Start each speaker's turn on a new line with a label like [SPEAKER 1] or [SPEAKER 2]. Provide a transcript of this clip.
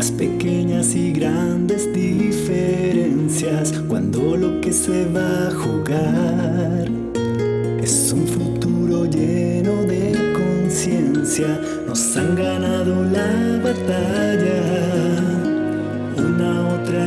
[SPEAKER 1] las pequeñas y grandes diferencias cuando lo que se va a jugar es un futuro lleno de conciencia, nos han ganado la batalla, una otra